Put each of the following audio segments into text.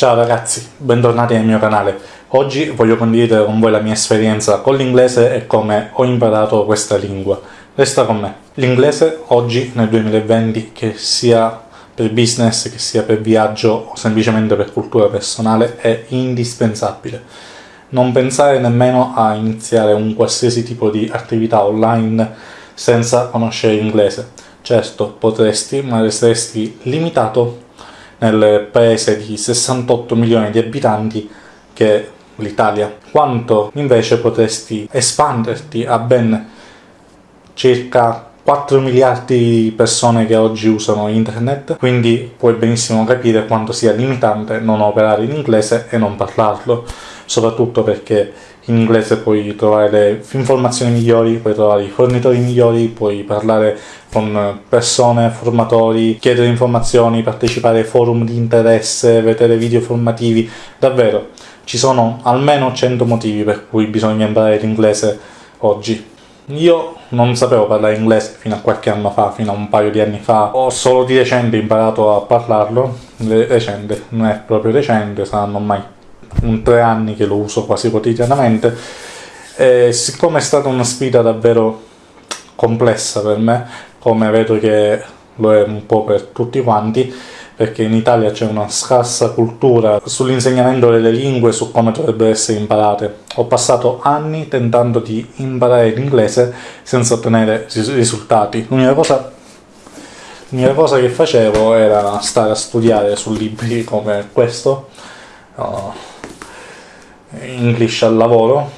Ciao ragazzi, bentornati nel mio canale. Oggi voglio condividere con voi la mia esperienza con l'inglese e come ho imparato questa lingua. Resta con me. L'inglese oggi, nel 2020, che sia per business, che sia per viaggio o semplicemente per cultura personale, è indispensabile. Non pensare nemmeno a iniziare un qualsiasi tipo di attività online senza conoscere l'inglese. Certo, potresti, ma resteresti limitato nel paese di 68 milioni di abitanti che è l'Italia, quanto invece potresti espanderti a ben circa 4 miliardi di persone che oggi usano internet, quindi puoi benissimo capire quanto sia limitante non operare in inglese e non parlarlo, soprattutto perché in inglese puoi trovare le informazioni migliori, puoi trovare i fornitori migliori, puoi parlare con persone, formatori, chiedere informazioni, partecipare ai forum di interesse, vedere video formativi, davvero ci sono almeno 100 motivi per cui bisogna imparare l'inglese oggi. Io non sapevo parlare inglese fino a qualche anno fa, fino a un paio di anni fa, ho solo di recente imparato a parlarlo, recente, non è proprio recente, saranno ormai un tre anni che lo uso quasi quotidianamente, e siccome è stata una sfida davvero complessa per me, come vedo che lo è un po' per tutti quanti, perché in Italia c'è una scarsa cultura sull'insegnamento delle lingue, su come dovrebbero essere imparate. Ho passato anni tentando di imparare l'inglese senza ottenere risultati. L'unica cosa, cosa, che facevo era stare a studiare su libri come questo, uh, English al lavoro,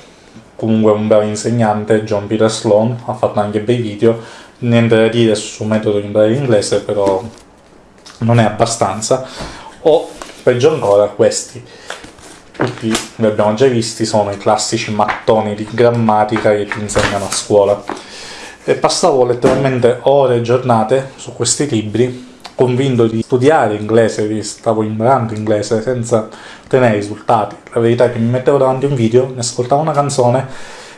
comunque un bravo insegnante, John Peter Sloan, ha fatto anche bei video, niente da dire sul metodo di imparare l'inglese, però non è abbastanza, o peggio ancora questi, tutti li abbiamo già visti, sono i classici mattoni di grammatica che ti insegnano a scuola. E passavo letteralmente ore e giornate su questi libri, convinto di studiare inglese, di stavo imparando inglese senza ottenere risultati. La verità è che mi mettevo davanti un video, mi ascoltavo una canzone,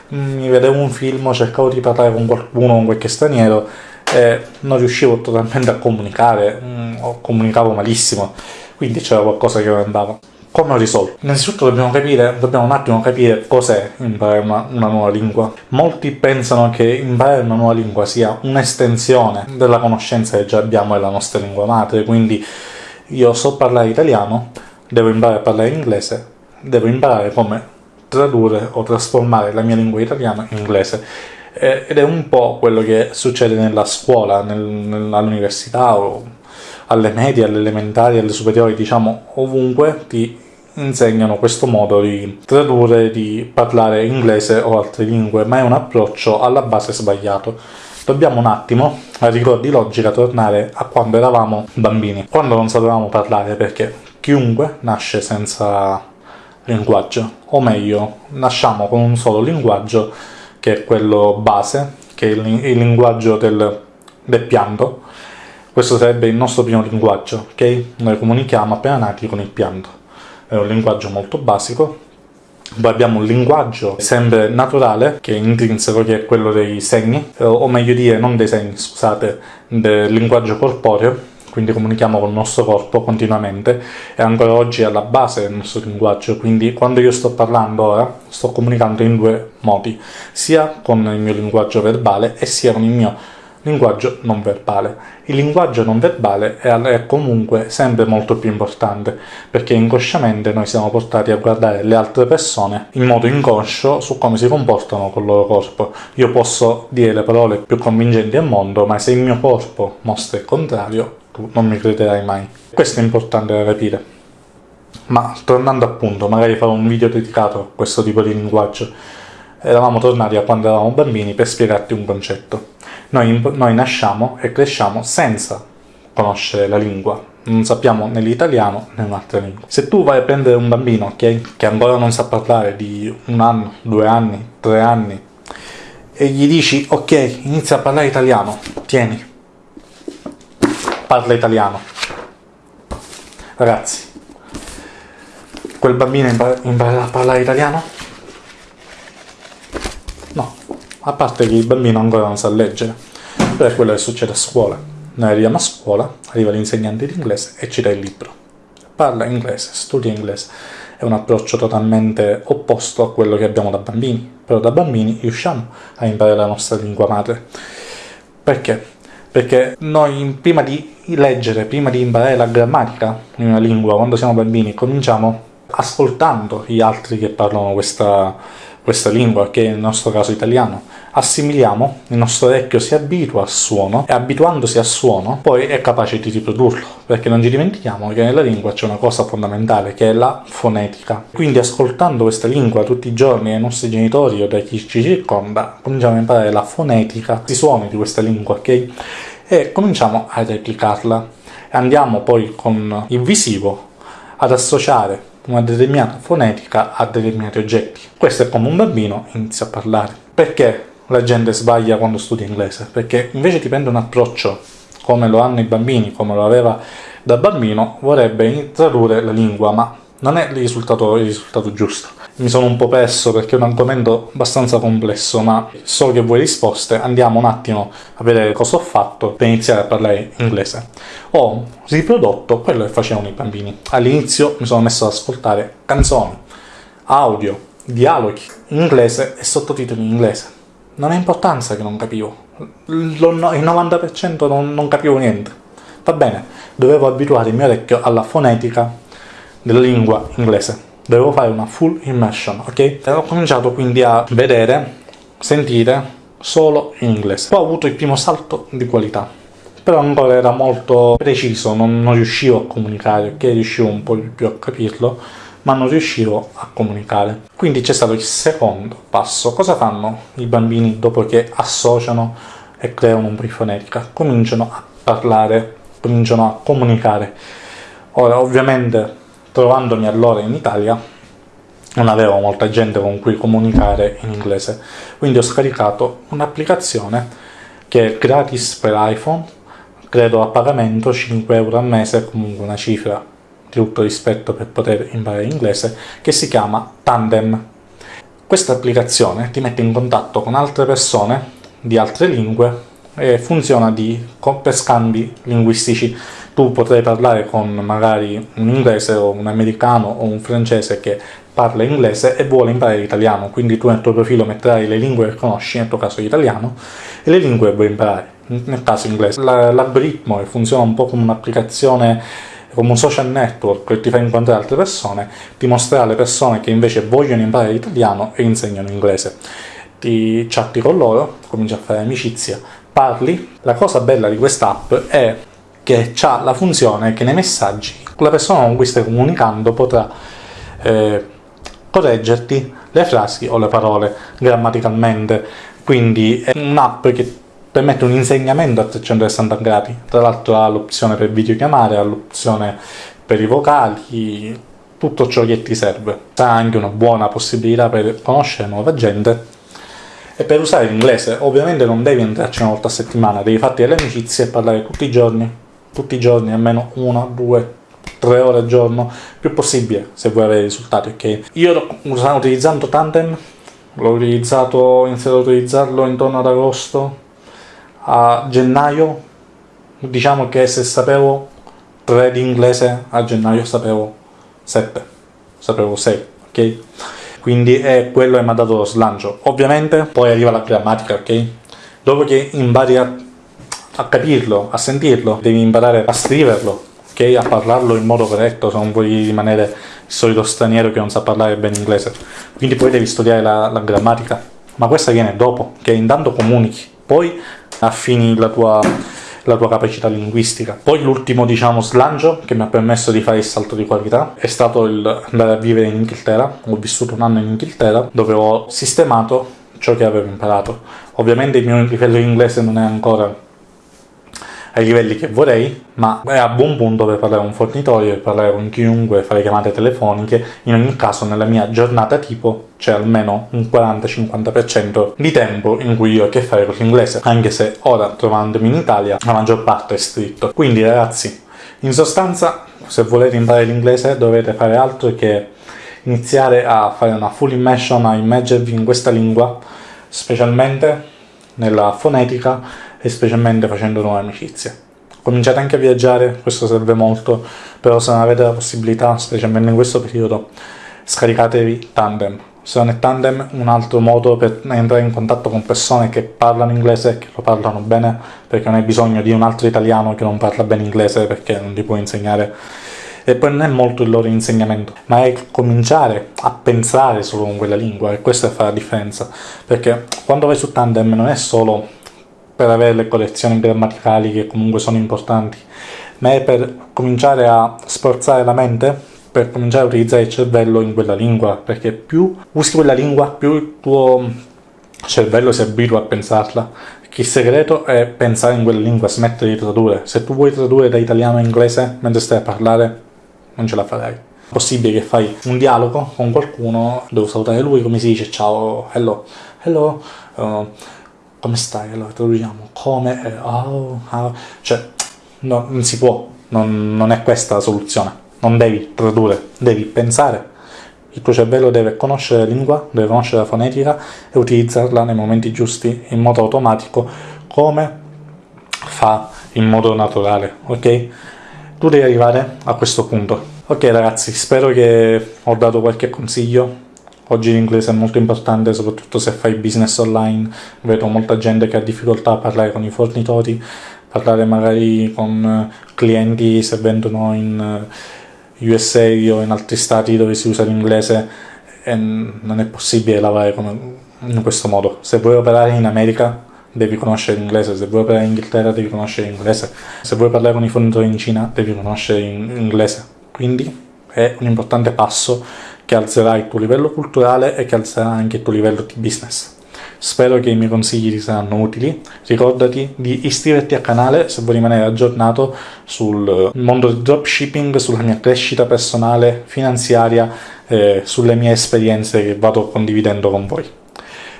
mi vedevo un film, cercavo di parlare con qualcuno, con qualche straniero e non riuscivo totalmente a comunicare, mm, comunicavo malissimo, quindi c'era qualcosa che non andava. Come ho risolto? Innanzitutto dobbiamo capire, dobbiamo un attimo capire cos'è imparare una, una, nuova lingua. Molti pensano che imparare una nuova lingua sia un'estensione della conoscenza che già abbiamo della nostra lingua madre, quindi io so parlare italiano, devo imparare a parlare inglese, devo imparare come tradurre o trasformare la mia lingua italiana in inglese ed è un po' quello che succede nella scuola, nel, all'università o alle medie, alle elementari, alle superiori, diciamo ovunque ti insegnano questo modo di tradurre, di parlare inglese o altre lingue, ma è un approccio alla base sbagliato. Dobbiamo un attimo, a rigor di logica, tornare a quando eravamo bambini, quando non sapevamo parlare, perché chiunque nasce senza linguaggio, o meglio, nasciamo con un solo linguaggio che è quello base, che è il, linguaggio del, del pianto. Questo sarebbe il nostro primo linguaggio, ok? Noi comunichiamo appena nati con il pianto. È un linguaggio molto basico. Poi abbiamo un linguaggio sempre naturale, che è intrinseco, che è quello dei segni, o meglio dire, non dei segni, scusate, del linguaggio corporeo, quindi comunichiamo con il nostro corpo continuamente e ancora oggi è alla base del nostro linguaggio, quindi quando io sto parlando ora sto comunicando in due modi, sia con il mio linguaggio verbale e sia con il mio linguaggio non verbale. Il linguaggio non verbale è comunque sempre molto più importante, perché inconsciamente noi siamo portati a guardare le altre persone in modo inconscio su come si comportano con il loro corpo. Io posso dire le parole più convincenti al mondo, ma se il mio corpo mostra il contrario, tu non mi crederai mai. Questo è importante da capire. Ma tornando appunto, magari farò un video dedicato a questo tipo di linguaggio. Eravamo tornati a quando eravamo bambini per spiegarti un concetto. Noi, noi nasciamo e cresciamo senza conoscere la lingua, non sappiamo né l'italiano né un'altra lingua. Se tu vai a prendere un bambino okay, che ancora non sa parlare di un anno, due anni, tre anni, e gli dici ok, inizia a parlare italiano, tieni, parla italiano. Ragazzi, quel bambino imparerà a parlare italiano? No, a parte che il bambino ancora non sa leggere, però è quello che succede a scuola. Noi arriviamo a scuola, arriva l'insegnante di inglese e ci dà il libro. parla inglese, studia inglese. È un approccio totalmente opposto a quello che abbiamo da bambini, però da bambini riusciamo a imparare la nostra lingua madre. Perché? Perché noi prima di leggere, prima di imparare la grammatica in una lingua, quando siamo bambini, cominciamo ascoltando gli altri che parlano questa, questa lingua, che è nel nostro caso italiano, assimiliamo, il nostro orecchio si abitua al suono e abituandosi al suono poi è capace di riprodurlo, perché non ci dimentichiamo che nella lingua c'è una cosa fondamentale che è la fonetica. Quindi ascoltando questa lingua tutti i giorni dai nostri genitori o da chi ci circonda, cominciamo a imparare la fonetica, i suoni di questa lingua, ok? E cominciamo a replicarla. Andiamo poi con il visivo ad associare una determinata fonetica a determinati oggetti. Questo è come un bambino inizia a parlare. Perché la gente sbaglia quando studia inglese? Perché invece di prendere un approccio come lo hanno i bambini, come lo aveva da bambino, vorrebbe tradurre la lingua, ma non è il risultato, il risultato giusto. Mi sono un po' perso perché è un argomento abbastanza complesso, ma so che vuoi risposte, andiamo un attimo a vedere cosa ho fatto per iniziare a parlare inglese. Ho riprodotto quello che facevano i bambini. All'inizio mi sono messo ad ascoltare canzoni, audio, dialoghi in inglese e sottotitoli in inglese. Non ha importanza che non capivo, il 90% non, non capivo niente. Va bene, dovevo abituare il mio orecchio alla fonetica della lingua inglese. Dovevo fare una full immersion, ok? E ho cominciato quindi a vedere, sentire solo in inglese. Poi ho avuto il primo salto di qualità, però ancora era molto preciso, non, non riuscivo a comunicare, ok? Riuscivo un po' di più a capirlo, ma non riuscivo a comunicare. Quindi c'è stato il secondo passo. Cosa fanno i bambini dopo che associano e creano un fonetica? Cominciano a parlare, cominciano a comunicare. Ora, ovviamente, trovandomi allora in Italia non avevo molta gente con cui comunicare in inglese, quindi ho scaricato un'applicazione che è gratis per iPhone, credo a pagamento 5 euro al mese, comunque una cifra di tutto rispetto per poter imparare inglese, che si chiama Tandem. Questa applicazione ti mette in contatto con altre persone di altre lingue e funziona di, per scambi linguistici tu potrai parlare con magari un inglese o un americano o un francese che parla inglese e vuole imparare l'italiano, quindi tu nel tuo profilo metterai le lingue che conosci, nel tuo caso l'italiano, e le lingue che vuoi imparare, nel caso inglese. L'algoritmo funziona un po' come un'applicazione come un social network che ti fa incontrare altre persone, ti mostrerà le persone che invece vogliono imparare l'italiano e insegnano inglese. Ti chatti con loro, cominci a fare amicizia, parli. La cosa bella di quest'app è che ha la funzione che nei messaggi la persona con cui stai comunicando potrà eh, correggerti le frasi o le parole grammaticalmente, quindi è un'app che permette un insegnamento a 360 gradi, tra l'altro ha l'opzione per videochiamare, ha l'opzione per i vocali, tutto ciò che ti serve. Ha anche una buona possibilità per conoscere nuova gente e per usare l'inglese ovviamente non devi entrarci una volta a settimana, devi farti delle amicizie e parlare tutti i giorni tutti i giorni, almeno una, due, tre ore al giorno, più possibile se vuoi avere risultati, ok? Io sto utilizzando Tandem, l'ho utilizzato, ho iniziato a utilizzarlo intorno ad agosto, a gennaio, diciamo che se sapevo 3 di inglese, a gennaio sapevo 7, sapevo 6, ok? Quindi è quello che mi ha dato lo slancio. Ovviamente poi arriva la grammatica, ok? Dopo che impari a a capirlo, a sentirlo, devi imparare a scriverlo, ok? A parlarlo in modo corretto se non vuoi rimanere il solito straniero che non sa parlare bene inglese. Quindi poi devi studiare la, la grammatica, ma questa viene dopo, che intanto comunichi, poi affini la tua, la tua capacità linguistica. Poi l'ultimo, diciamo, slancio che mi ha permesso di fare il salto di qualità è stato andare a vivere in Inghilterra. Ho vissuto un anno in Inghilterra dove ho sistemato ciò che avevo imparato. Ovviamente il mio livello inglese non è ancora ai livelli che vorrei, ma è a buon punto per parlare con un fornitore, per parlare con chiunque, fare chiamate telefoniche. In ogni caso, nella mia giornata tipo c'è almeno un 40-50% di tempo in cui io ho a che fare con l'inglese, anche se ora, trovandomi in Italia, la maggior parte è scritto. Quindi, ragazzi, in sostanza, se volete imparare l'inglese dovete fare altro che iniziare a fare una full immersion, a immergervi in questa lingua, specialmente nella fonetica e specialmente facendo nuove amicizie. cominciate anche a viaggiare, questo serve molto, però se non avete la possibilità, specialmente in questo periodo, scaricatevi Tandem. Se non è Tandem, un altro modo per entrare in contatto con persone che parlano inglese e che lo parlano bene, perché non hai bisogno di un altro italiano che non parla bene inglese perché non ti può insegnare e poi non è molto il loro insegnamento, ma è cominciare a pensare solo con quella lingua e questa fa la differenza, perché quando vai su Tandem non è solo per avere le collezioni grammaticali che comunque sono importanti, ma è per cominciare a sforzare la mente, per cominciare a utilizzare il cervello in quella lingua, perché più usi quella lingua, più il tuo cervello si abitua a pensarla. Il segreto è pensare in quella lingua, smettere di tradurre. Se tu vuoi tradurre da italiano a inglese mentre stai a parlare, non ce la farai. È possibile che fai un dialogo con qualcuno, devo salutare lui, come si dice ciao, hello, hello, uh, come stai? Allora traduciamo come, eh, oh, oh. cioè no, non si può, non, non è questa la soluzione, non devi tradurre, devi pensare. Il tuo cervello deve conoscere la lingua, deve conoscere la fonetica e utilizzarla nei momenti giusti, in modo automatico, come fa in modo naturale, ok? tu devi arrivare a questo punto. Ok ragazzi, spero che ho dato qualche consiglio. Oggi l'inglese è molto importante, soprattutto se fai business online. Vedo molta gente che ha difficoltà a parlare con i fornitori, parlare magari con clienti se vendono in USA o in altri stati dove si usa l'inglese e non è possibile lavorare in questo modo. Se vuoi operare in America devi conoscere l'inglese, se vuoi operare in Inghilterra devi conoscere l'inglese, se vuoi parlare con i fornitori in Cina devi conoscere l'inglese. Quindi è un importante passo che alzerà il tuo livello culturale e che alzerà anche il tuo livello di business. Spero che i miei consigli ti saranno utili. Ricordati di iscriverti al canale se vuoi rimanere aggiornato sul mondo del dropshipping, sulla mia crescita personale, finanziaria, eh, sulle mie esperienze che vado condividendo con voi.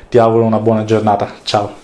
Ti auguro una buona giornata. Ciao!